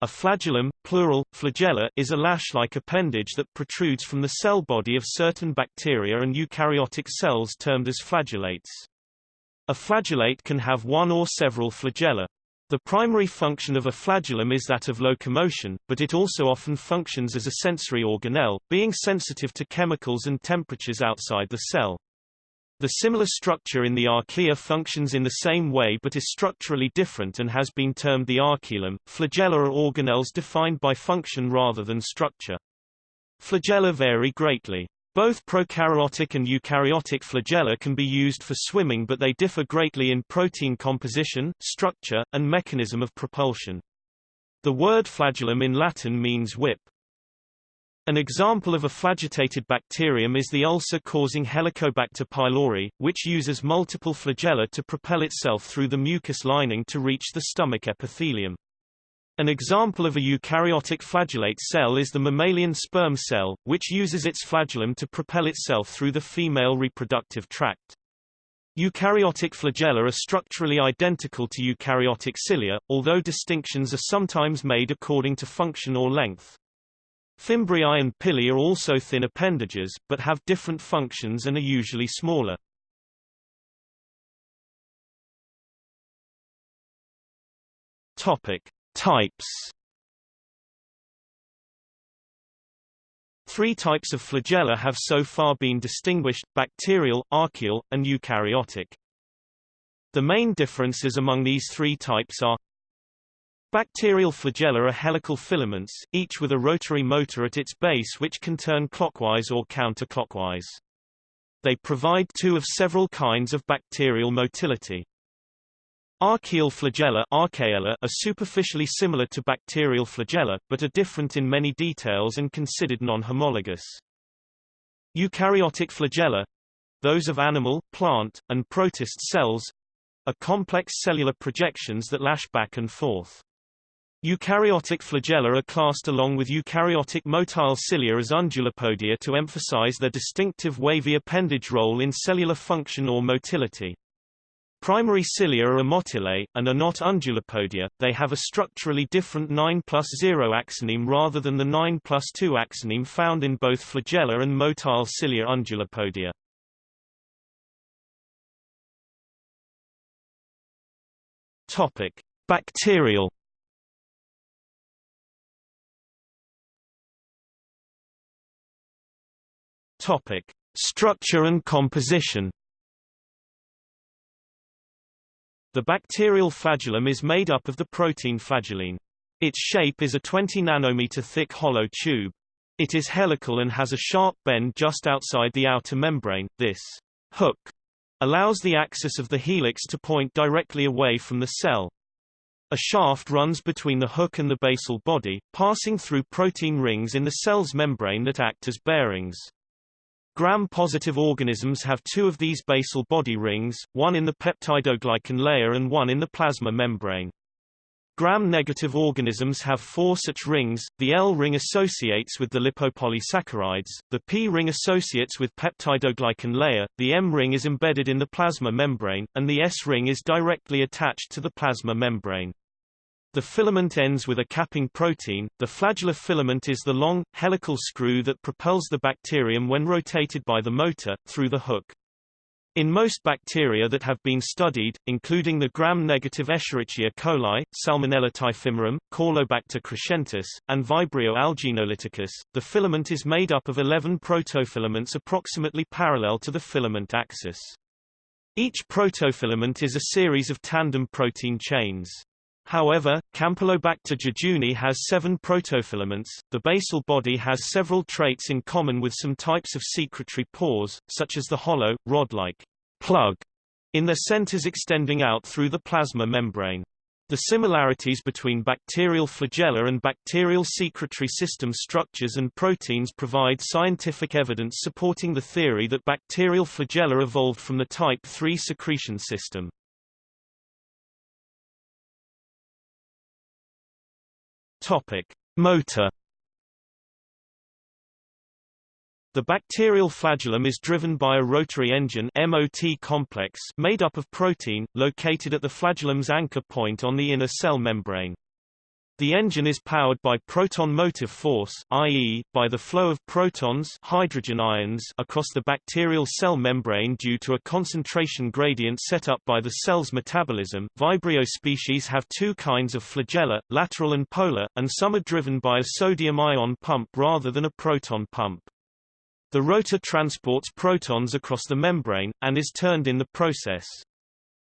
A flagellum, plural, flagella, is a lash-like appendage that protrudes from the cell body of certain bacteria and eukaryotic cells termed as flagellates. A flagellate can have one or several flagella. The primary function of a flagellum is that of locomotion, but it also often functions as a sensory organelle, being sensitive to chemicals and temperatures outside the cell. The similar structure in the archaea functions in the same way but is structurally different and has been termed the archaellum. Flagella are organelles defined by function rather than structure. Flagella vary greatly. Both prokaryotic and eukaryotic flagella can be used for swimming but they differ greatly in protein composition, structure, and mechanism of propulsion. The word flagellum in Latin means whip. An example of a flagellated bacterium is the ulcer-causing Helicobacter pylori, which uses multiple flagella to propel itself through the mucus lining to reach the stomach epithelium. An example of a eukaryotic flagellate cell is the mammalian sperm cell, which uses its flagellum to propel itself through the female reproductive tract. Eukaryotic flagella are structurally identical to eukaryotic cilia, although distinctions are sometimes made according to function or length. Fimbriae and pili are also thin appendages, but have different functions and are usually smaller. Topic: Types. Three types of flagella have so far been distinguished, bacterial, archaeal, and eukaryotic. The main differences among these three types are Bacterial flagella are helical filaments, each with a rotary motor at its base which can turn clockwise or counterclockwise. They provide two of several kinds of bacterial motility. Archaeal flagella are superficially similar to bacterial flagella, but are different in many details and considered non-homologous. Eukaryotic flagella those of animal, plant, and protist cells are complex cellular projections that lash back and forth. Eukaryotic flagella are classed along with eukaryotic motile cilia as undulopodia to emphasize their distinctive wavy appendage role in cellular function or motility. Primary cilia are motile, and are not undulopodia, they have a structurally different 9 plus 0 axoneme rather than the 9 plus 2 axoneme found in both flagella and motile cilia undulopodia. Topic. Bacterial Topic: Structure and composition. The bacterial flagellum is made up of the protein flagellin. Its shape is a 20 nanometer thick hollow tube. It is helical and has a sharp bend just outside the outer membrane. This hook allows the axis of the helix to point directly away from the cell. A shaft runs between the hook and the basal body, passing through protein rings in the cell's membrane that act as bearings. Gram-positive organisms have two of these basal body rings, one in the peptidoglycan layer and one in the plasma membrane. Gram-negative organisms have four such rings, the L ring associates with the lipopolysaccharides, the P ring associates with peptidoglycan layer, the M ring is embedded in the plasma membrane, and the S ring is directly attached to the plasma membrane. The filament ends with a capping protein. The flagellar filament is the long, helical screw that propels the bacterium when rotated by the motor, through the hook. In most bacteria that have been studied, including the gram-negative Escherichia coli, Salmonella typhimurium, Caulobacter crescentus, and Vibrio alginolyticus, the filament is made up of 11 protofilaments approximately parallel to the filament axis. Each protofilament is a series of tandem protein chains. However, Campylobacter jejuni has seven protofilaments. The basal body has several traits in common with some types of secretory pores, such as the hollow, rod-like plug in their centers extending out through the plasma membrane. The similarities between bacterial flagella and bacterial secretory system structures and proteins provide scientific evidence supporting the theory that bacterial flagella evolved from the type III secretion system. Topic: Motor The bacterial flagellum is driven by a rotary engine MOT complex made up of protein, located at the flagellum's anchor point on the inner cell membrane. The engine is powered by proton motive force i.e., by the flow of protons hydrogen ions across the bacterial cell membrane due to a concentration gradient set up by the cell's metabolism. Vibrio species have two kinds of flagella, lateral and polar, and some are driven by a sodium-ion pump rather than a proton pump. The rotor transports protons across the membrane, and is turned in the process.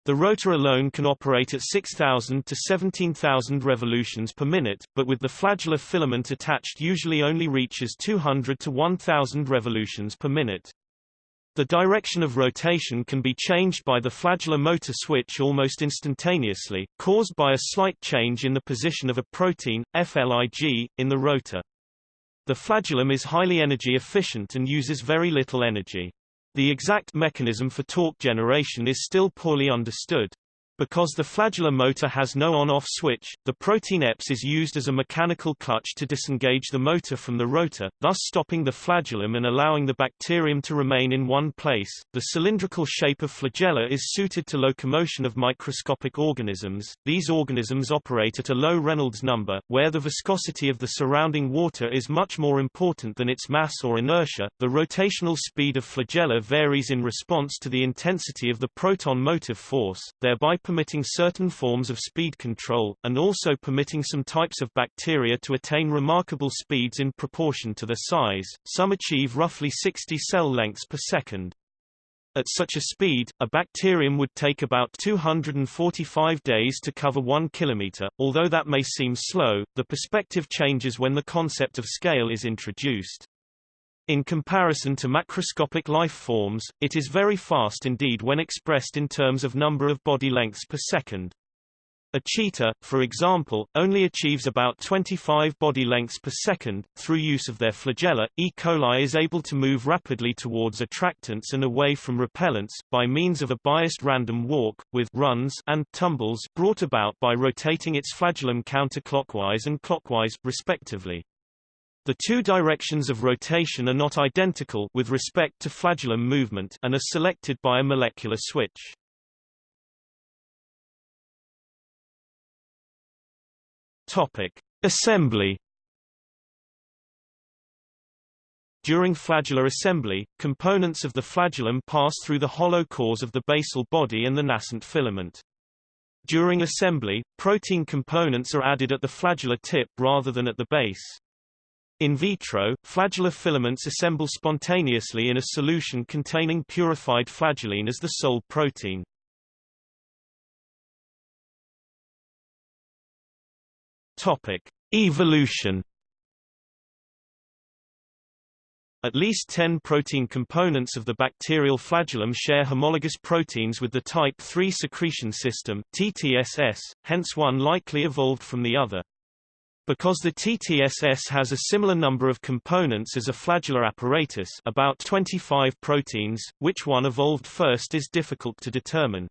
The rotor alone can operate at 6,000 to 17,000 revolutions per minute, but with the flagellar filament attached usually only reaches 200 to 1,000 revolutions per minute. The direction of rotation can be changed by the flagellar motor switch almost instantaneously, caused by a slight change in the position of a protein, FLIG, in the rotor. The flagellum is highly energy efficient and uses very little energy. The exact mechanism for torque generation is still poorly understood. Because the flagellar motor has no on-off switch, the protein EPS is used as a mechanical clutch to disengage the motor from the rotor, thus stopping the flagellum and allowing the bacterium to remain in one place. The cylindrical shape of flagella is suited to locomotion of microscopic organisms. These organisms operate at a low Reynolds number, where the viscosity of the surrounding water is much more important than its mass or inertia. The rotational speed of flagella varies in response to the intensity of the proton motive force, thereby permitting certain forms of speed control, and also permitting some types of bacteria to attain remarkable speeds in proportion to their size. Some achieve roughly 60 cell lengths per second. At such a speed, a bacterium would take about 245 days to cover 1 kilometer. Although that may seem slow, the perspective changes when the concept of scale is introduced. In comparison to macroscopic life forms, it is very fast indeed when expressed in terms of number of body lengths per second. A cheetah, for example, only achieves about 25 body lengths per second. Through use of their flagella, E. coli is able to move rapidly towards attractants and away from repellents, by means of a biased random walk, with runs and tumbles brought about by rotating its flagellum counterclockwise and clockwise, respectively. The two directions of rotation are not identical with respect to flagellum movement and are selected by a molecular switch. Topic: Assembly During flagellar assembly, components of the flagellum pass through the hollow cores of the basal body and the nascent filament. During assembly, protein components are added at the flagellar tip rather than at the base. In vitro, flagellar filaments assemble spontaneously in a solution containing purified flagellin as the sole protein. Topic: Evolution At least 10 protein components of the bacterial flagellum share homologous proteins with the type III secretion system TTSS, hence one likely evolved from the other. Because the TTSS has a similar number of components as a flagellar apparatus about 25 proteins, which one evolved first is difficult to determine.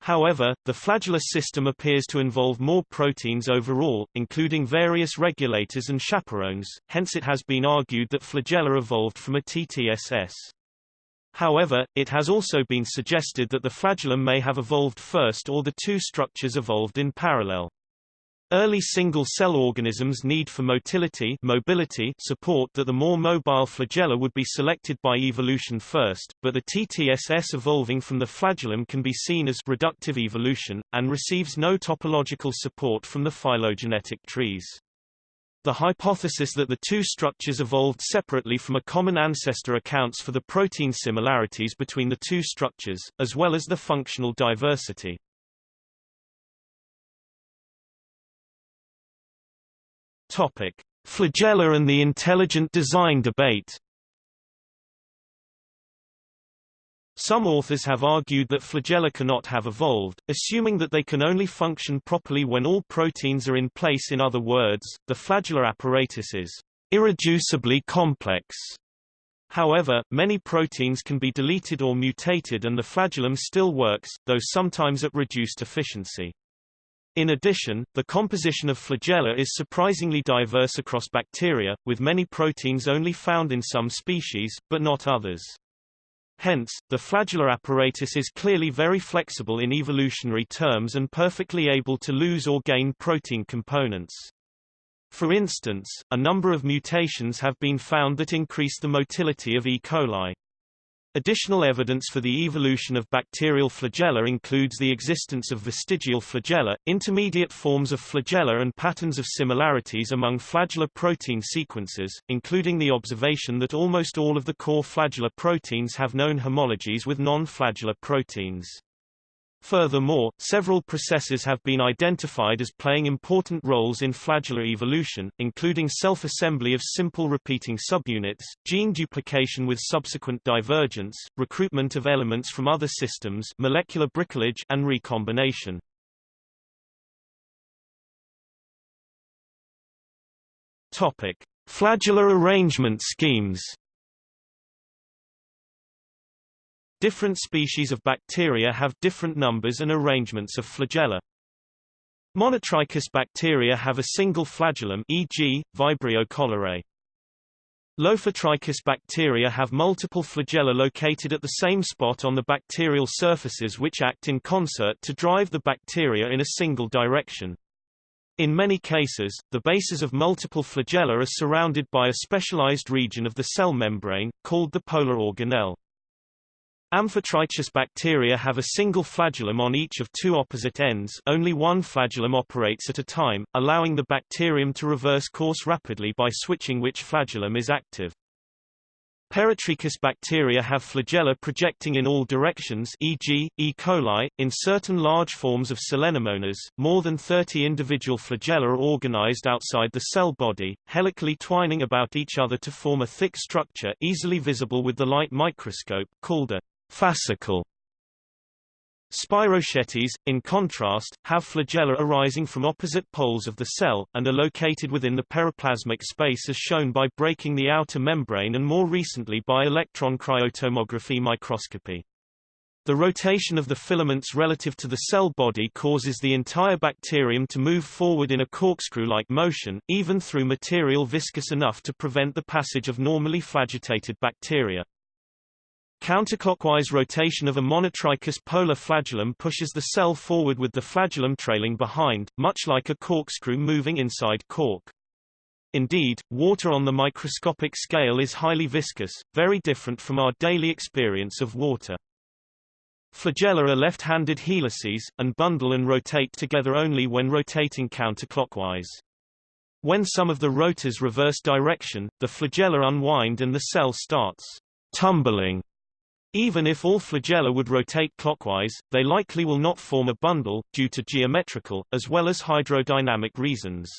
However, the flagellar system appears to involve more proteins overall, including various regulators and chaperones, hence it has been argued that flagella evolved from a TTSS. However, it has also been suggested that the flagellum may have evolved first or the two structures evolved in parallel. Early single-cell organisms need for motility mobility support that the more mobile flagella would be selected by evolution first, but the TTSS evolving from the flagellum can be seen as reductive evolution, and receives no topological support from the phylogenetic trees. The hypothesis that the two structures evolved separately from a common ancestor accounts for the protein similarities between the two structures, as well as the functional diversity. Topic: Flagella and the intelligent design debate. Some authors have argued that flagella cannot have evolved, assuming that they can only function properly when all proteins are in place in other words, the flagellar apparatus is irreducibly complex. However, many proteins can be deleted or mutated and the flagellum still works, though sometimes at reduced efficiency. In addition, the composition of flagella is surprisingly diverse across bacteria, with many proteins only found in some species, but not others. Hence, the flagellar apparatus is clearly very flexible in evolutionary terms and perfectly able to lose or gain protein components. For instance, a number of mutations have been found that increase the motility of E. coli. Additional evidence for the evolution of bacterial flagella includes the existence of vestigial flagella, intermediate forms of flagella and patterns of similarities among flagellar protein sequences, including the observation that almost all of the core flagellar proteins have known homologies with non-flagellar proteins. Furthermore, several processes have been identified as playing important roles in flagellar evolution, including self-assembly of simple repeating subunits, gene duplication with subsequent divergence, recruitment of elements from other systems molecular bricolage and recombination. Topic. Flagellar arrangement schemes Different species of bacteria have different numbers and arrangements of flagella. Monotrichous bacteria have a single flagellum e.g., Vibrio cholerae. Lophotrichous bacteria have multiple flagella located at the same spot on the bacterial surfaces which act in concert to drive the bacteria in a single direction. In many cases, the bases of multiple flagella are surrounded by a specialized region of the cell membrane, called the polar organelle. Amphotrichous bacteria have a single flagellum on each of two opposite ends only one flagellum operates at a time, allowing the bacterium to reverse course rapidly by switching which flagellum is active. Peritrichous bacteria have flagella projecting in all directions e.g., E. coli. In certain large forms of Selenomonas, more than 30 individual flagella are organized outside the cell body, helically twining about each other to form a thick structure easily visible with the light microscope, called a Fascicle Spirochetes, in contrast, have flagella arising from opposite poles of the cell, and are located within the periplasmic space as shown by breaking the outer membrane and more recently by electron cryotomography microscopy. The rotation of the filaments relative to the cell body causes the entire bacterium to move forward in a corkscrew-like motion, even through material viscous enough to prevent the passage of normally flagellated bacteria. Counterclockwise rotation of a monotrichous polar flagellum pushes the cell forward with the flagellum trailing behind, much like a corkscrew moving inside cork. Indeed, water on the microscopic scale is highly viscous, very different from our daily experience of water. Flagella are left-handed helices, and bundle and rotate together only when rotating counterclockwise. When some of the rotors reverse direction, the flagella unwind and the cell starts tumbling even if all flagella would rotate clockwise, they likely will not form a bundle, due to geometrical, as well as hydrodynamic reasons.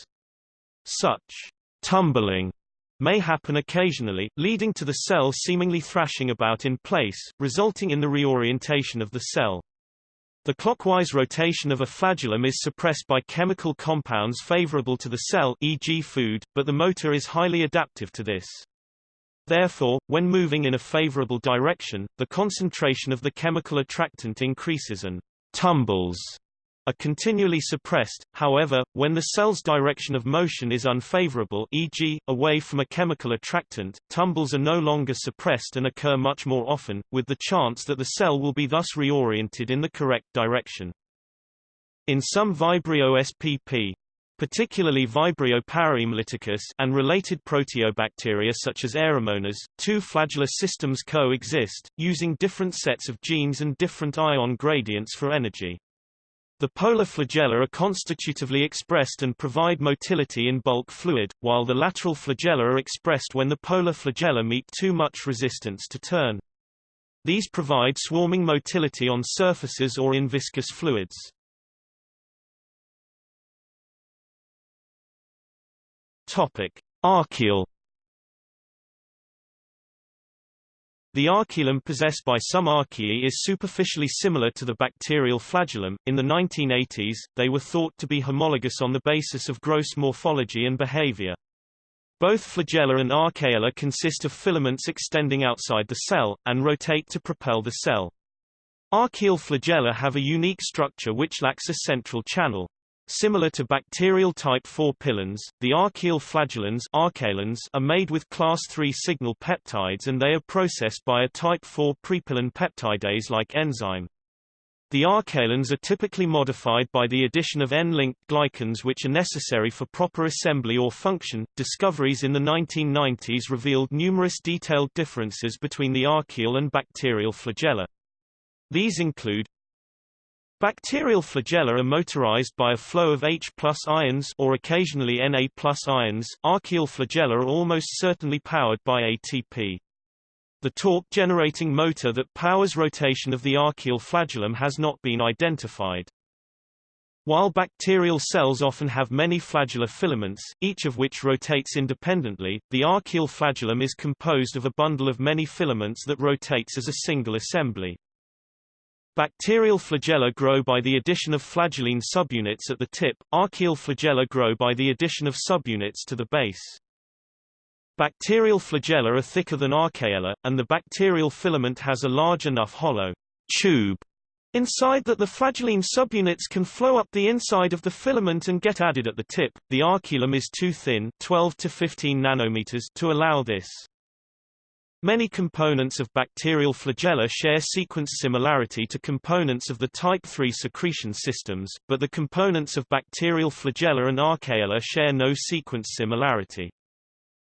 Such tumbling may happen occasionally, leading to the cell seemingly thrashing about in place, resulting in the reorientation of the cell. The clockwise rotation of a flagellum is suppressed by chemical compounds favorable to the cell e.g. food, but the motor is highly adaptive to this. Therefore, when moving in a favorable direction, the concentration of the chemical attractant increases and tumbles are continually suppressed. However, when the cell's direction of motion is unfavorable e.g., away from a chemical attractant, tumbles are no longer suppressed and occur much more often, with the chance that the cell will be thus reoriented in the correct direction. In some Vibrio spp, particularly Vibrio parahemolyticus and related proteobacteria such as Aeromonas, two flagellar systems coexist, using different sets of genes and different ion gradients for energy. The polar flagella are constitutively expressed and provide motility in bulk fluid, while the lateral flagella are expressed when the polar flagella meet too much resistance to turn. These provide swarming motility on surfaces or in viscous fluids. Topic: Archaeal The archaellum possessed by some archaea is superficially similar to the bacterial flagellum. In the 1980s, they were thought to be homologous on the basis of gross morphology and behavior. Both flagella and archaea consist of filaments extending outside the cell, and rotate to propel the cell. Archaeal flagella have a unique structure which lacks a central channel. Similar to bacterial type 4 pilins, the archaeal flagellins are made with class 3 signal peptides and they are processed by a type 4 prepilin peptidase-like enzyme. The archaellins are typically modified by the addition of N-linked glycans which are necessary for proper assembly or function. Discoveries in the 1990s revealed numerous detailed differences between the archaeal and bacterial flagella. These include Bacterial flagella are motorized by a flow of H ions or occasionally Na ions. Archaeal flagella are almost certainly powered by ATP. The torque-generating motor that powers rotation of the archaeal flagellum has not been identified. While bacterial cells often have many flagellar filaments, each of which rotates independently, the archaeal flagellum is composed of a bundle of many filaments that rotates as a single assembly. Bacterial flagella grow by the addition of flagellin subunits at the tip, archaeal flagella grow by the addition of subunits to the base. Bacterial flagella are thicker than archaella, and the bacterial filament has a large enough hollow tube inside that the flagellin subunits can flow up the inside of the filament and get added at the tip. The archaellum is too thin 12 to 15 nanometers to allow this. Many components of bacterial flagella share sequence similarity to components of the type III secretion systems, but the components of bacterial flagella and archaella share no sequence similarity.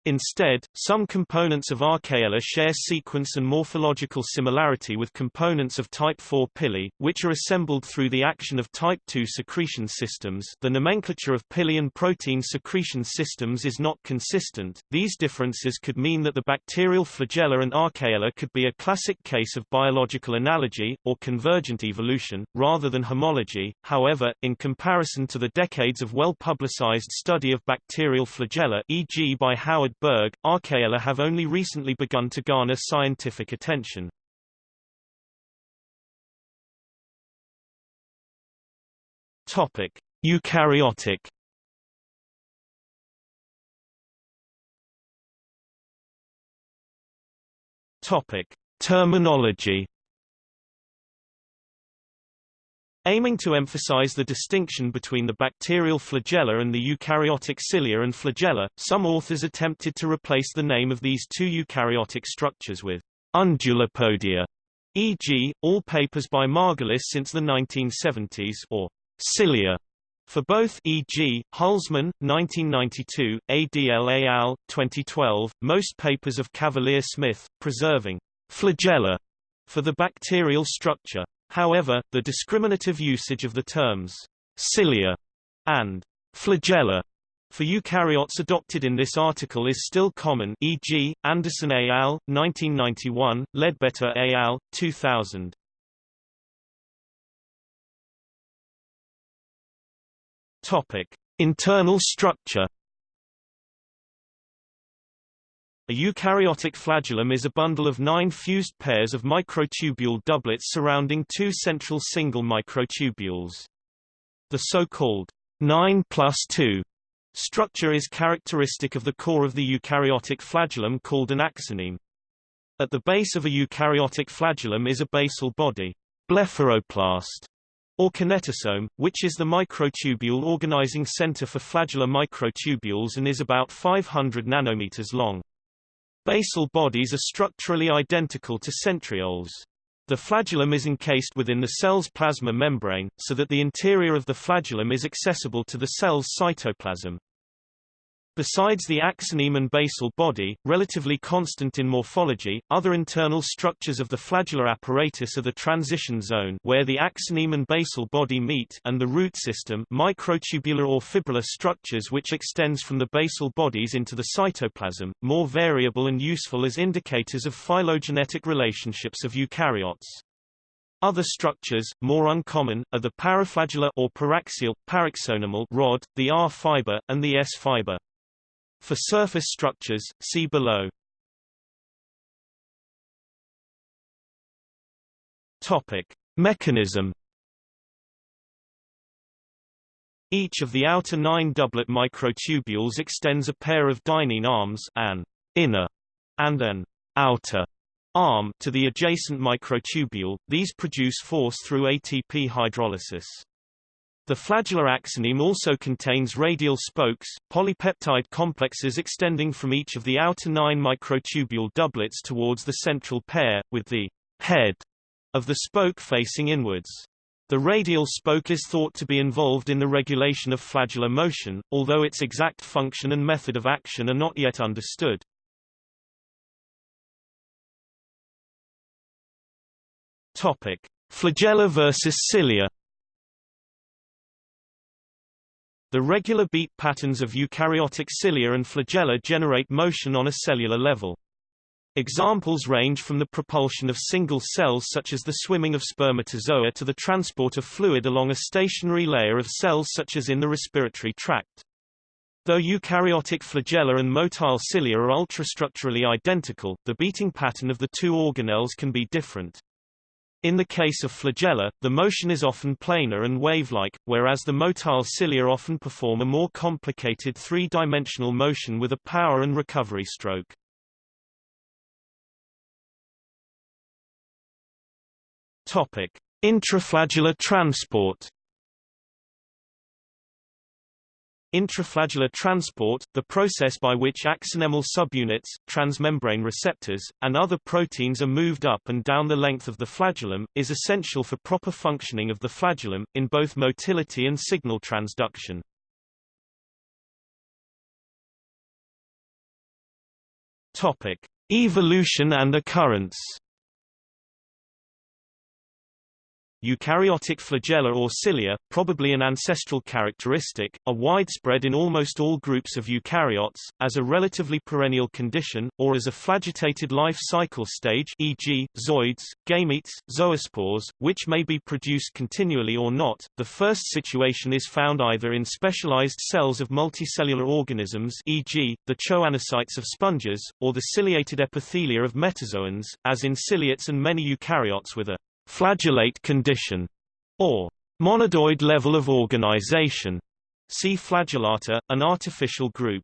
Instead, some components of Archaella share sequence and morphological similarity with components of type IV pili, which are assembled through the action of type II secretion systems. The nomenclature of pili and protein secretion systems is not consistent. These differences could mean that the bacterial flagella and Archaella could be a classic case of biological analogy or convergent evolution rather than homology. However, in comparison to the decades of well-publicized study of bacterial flagella, e.g. by Howard Berg, Archaella have only recently begun to garner scientific attention. Topic: Eukaryotic Topic: Terminology Aiming to emphasize the distinction between the bacterial flagella and the eukaryotic cilia and flagella, some authors attempted to replace the name of these two eukaryotic structures with undulopodia, e.g., all papers by Margulis since the 1970s, or cilia for both e.g., Hulsman, 1992, ADL al. 2012, most papers of Cavalier-Smith, preserving flagella for the bacterial structure. However, the discriminative usage of the terms cilia and flagella for eukaryotes adopted in this article is still common e.g., Andersen et al., 1991, Leadbeater et al., 2000. Topic. Internal structure A eukaryotic flagellum is a bundle of nine fused pairs of microtubule doublets surrounding two central single microtubules. The so-called 9 plus 2 structure is characteristic of the core of the eukaryotic flagellum called an axoneme. At the base of a eukaryotic flagellum is a basal body, blepharoplast, or kinetosome, which is the microtubule organizing center for flagellar microtubules and is about 500 nanometers long. Basal bodies are structurally identical to centrioles. The flagellum is encased within the cell's plasma membrane, so that the interior of the flagellum is accessible to the cell's cytoplasm. Besides the axoneme and basal body, relatively constant in morphology, other internal structures of the flagellar apparatus are the transition zone where the axoneme and basal body meet and the root system microtubular or fibrillar structures which extends from the basal bodies into the cytoplasm, more variable and useful as indicators of phylogenetic relationships of eukaryotes. Other structures, more uncommon, are the paraflagellar or paraxial, rod, the R fiber, and the S fiber. For surface structures, see below. Topic: Mechanism. Each of the outer nine doublet microtubules extends a pair of dynein arms an inner and an outer arm to the adjacent microtubule. These produce force through ATP hydrolysis. The flagellar axoneme also contains radial spokes, polypeptide complexes extending from each of the outer nine microtubule doublets towards the central pair, with the head of the spoke facing inwards. The radial spoke is thought to be involved in the regulation of flagellar motion, although its exact function and method of action are not yet understood. Topic: Flagella versus cilia. The regular beat patterns of eukaryotic cilia and flagella generate motion on a cellular level. Examples range from the propulsion of single cells such as the swimming of spermatozoa to the transport of fluid along a stationary layer of cells such as in the respiratory tract. Though eukaryotic flagella and motile cilia are ultrastructurally identical, the beating pattern of the two organelles can be different. In the case of flagella, the motion is often planar and wave-like, whereas the motile cilia often perform a more complicated three-dimensional motion with a power and recovery stroke. Topic: Intraflagellar transport Intraflagellar transport, the process by which axonemal subunits, transmembrane receptors, and other proteins are moved up and down the length of the flagellum, is essential for proper functioning of the flagellum, in both motility and signal transduction. Topic. Evolution and occurrence Eukaryotic flagella or cilia, probably an ancestral characteristic, are widespread in almost all groups of eukaryotes, as a relatively perennial condition, or as a flagellated life cycle stage e.g., zooids, gametes, zoospores, which may be produced continually or not. The first situation is found either in specialized cells of multicellular organisms e.g., the choanocytes of sponges, or the ciliated epithelia of metazoans, as in ciliates and many eukaryotes with a flagellate condition, or monadoid level of organization. See flagellata, an artificial group.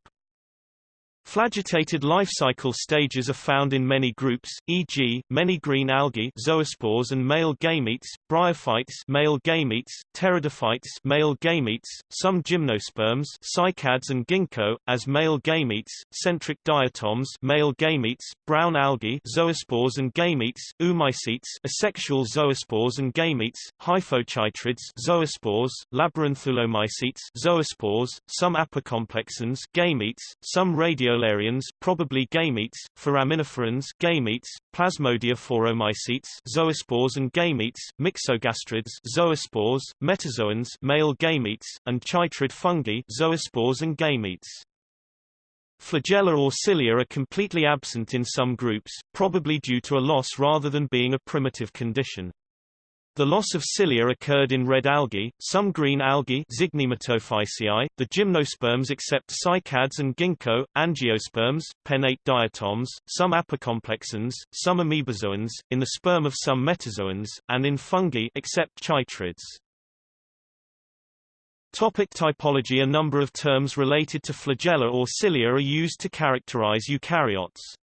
Flagellated life cycle stages are found in many groups, e.g., many green algae zoospores and male gametes, bryophytes male gametes, pteridophytes male gametes, some gymnosperms cycads and ginkgo, as male gametes, centric diatoms male gametes, brown algae zoospores and gametes, oomycetes asexual zoospores and gametes, hyphochytrids zoospores, labyrinthulomycetes zoospores, some apicomplexans gametes, some radio Radiolarians probably gametes, foraminiferans gametes, plasmodiophoromycetes zoospores and gametes, myxogastrids zoospores, metazoans male gametes, and chytrid fungi zoospores and gametes. Flagella or cilia are completely absent in some groups, probably due to a loss rather than being a primitive condition. The loss of cilia occurred in red algae, some green algae Zygnematophyceae, the gymnosperms except cycads and ginkgo, angiosperms, pennate diatoms, some apicomplexans, some amoebozoans, in the sperm of some metazoans, and in fungi except chytrids. Topic typology A number of terms related to flagella or cilia are used to characterize eukaryotes.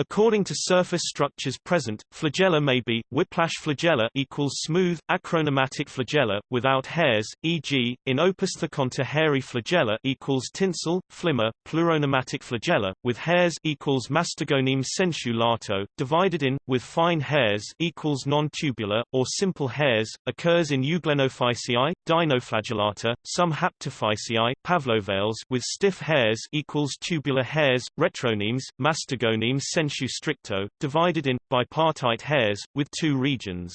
According to surface structures present, flagella may be whiplash flagella equals smooth acronematic flagella without hairs, e.g., in Opisthokonta hairy flagella equals tinsel, flimmer, pleuronematic flagella with hairs equals mastagonium sensu lato, divided in with fine hairs equals non-tubular or simple hairs, occurs in Euglenophyceae, dinoflagellata, some Haptophyceae, pavlovales with stiff hairs equals tubular hairs, retronemes, mastagonium sensu sensu stricto, divided in, bipartite hairs, with two regions.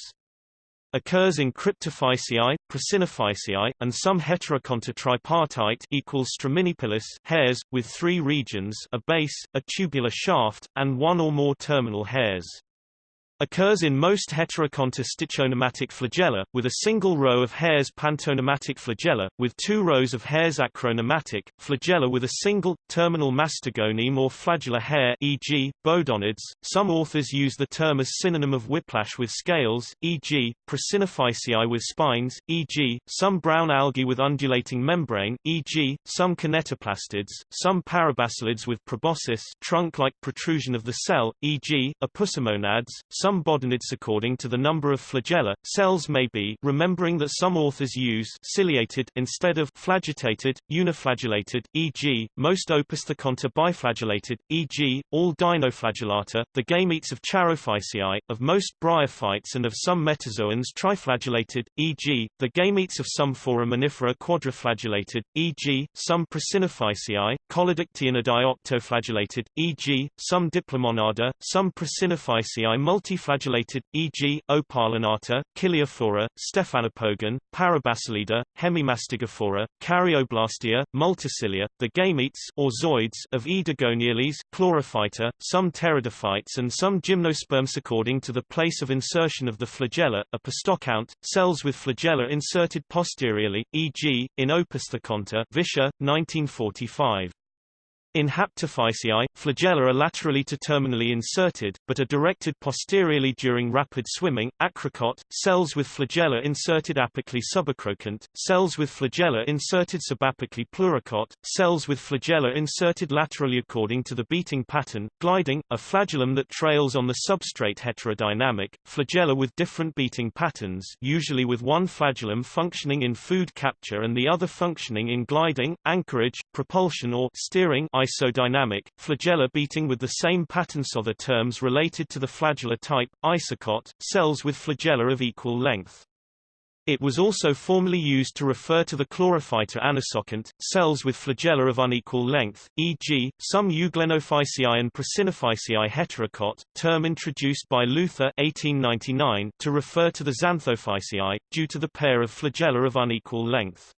Occurs in Cryptophyceae, Prasinophyceae, and some Heterokonta tripartite equals Straminipilous hairs, with three regions a base, a tubular shaft, and one or more terminal hairs. Occurs in most Heterokonta stichonematic flagella, with a single row of hairs Pantonematic flagella, with two rows of hairs Acronematic, flagella with a single, terminal mastigoneme or flagellar hair e.g., bodonids. Some authors use the term as synonym of whiplash with scales, e.g., Prasinophyceae with spines, e.g., some brown algae with undulating membrane, e.g., some kinetoplastids, some parabasalids with proboscis trunk-like protrusion of the cell, e.g., apusomonads, some bodonids according to the number of flagella. Cells may be remembering that some authors use ciliated instead of flagellated, uniflagellated, e.g., most Opisthokonta biflagellated, e.g., all dinoflagellata, the gametes of Charophyceae, of most bryophytes and of some metazoans triflagellated, e.g., the gametes of some foraminifera quadriflagellated, e.g., some Prasinophyceae, Collodictyonidae octoflagellated, e.g., some Diplomonada, some Prasinophyceae multiflagellated, e.g., Opalinata, Ciliophora, Stephanopogon, Parabasalida, Hemimastigophora, Caryoblastea, Multicilia, the gametes or zoids of Oedogoniales, Chlorophyta, some pteridophytes and some gymnosperms according to the place of insertion of the flagella, a postocount, cells with flagella inserted posteriorly, e.g., in Opisthokonta Visscher, 1945. In Haptophyceae, flagella are laterally to terminally inserted, but are directed posteriorly during rapid swimming. Acrokont, cells with flagella inserted apically subacrokont, cells with flagella inserted subapically pleurokont, cells with flagella inserted laterally according to the beating pattern. Gliding, a flagellum that trails on the substrate heterodynamic, flagella with different beating patterns usually with one flagellum functioning in food capture and the other functioning in gliding, anchorage, propulsion or steering isodynamic, flagella beating with the same patterns. So the terms related to the flagellar type, isokont, cells with flagella of equal length. It was also formerly used to refer to the chlorophyta anisokont, cells with flagella of unequal length, e.g., some Euglenophyceae and Prasinophyceae heterokont, term introduced by Luther 1899 to refer to the Xanthophyceae, due to the pair of flagella of unequal length.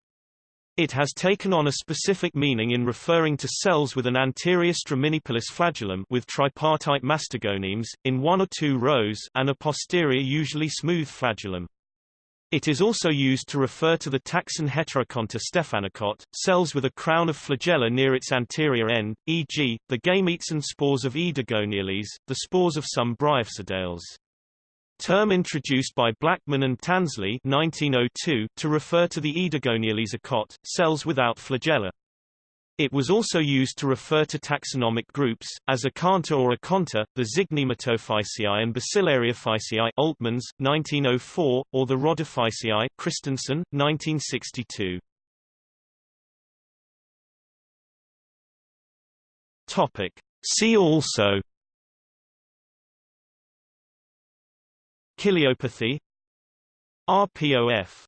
It has taken on a specific meaning in referring to cells with an anterior straminipilous flagellum with tripartite mastigonemes, in one or two rows and a posterior usually smooth flagellum. It is also used to refer to the taxon Heterokonta stephanokont, cells with a crown of flagella near its anterior end, e.g., the gametes and spores of Oedogoniales, the spores of some Bryopsidales. Term introduced by Blackman and Tansley 1902 to refer to the Oedogoniales akont, cells without flagella. It was also used to refer to taxonomic groups, as Acantha or Aconta, the Zygnematophyceae and Bacillariophyceae Oltmanns, 1904, or the Rhodophyceae Christensen, 1962. Topic. See also Ciliopathy RPOF